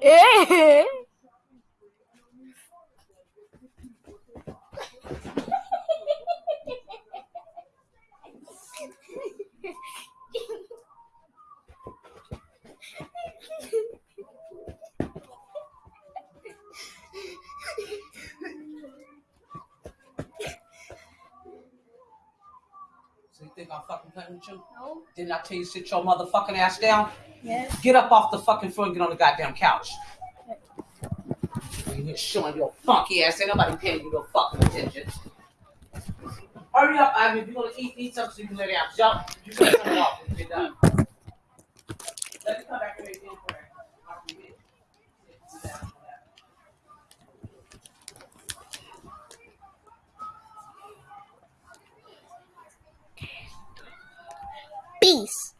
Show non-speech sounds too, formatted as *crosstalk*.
Ei! *laughs* É. So you think I'm fucking playing with you? No. Didn't I tell you sit your motherfucking ass down? Yeah. Get up off the fucking floor and get on the goddamn couch. You here showing your funky ass. Ain't nobody paying you no fucking attention. Hurry up, Ivan. If you want to eat, eat something so you can lay down. Jump. You can it off when you're done. Peace.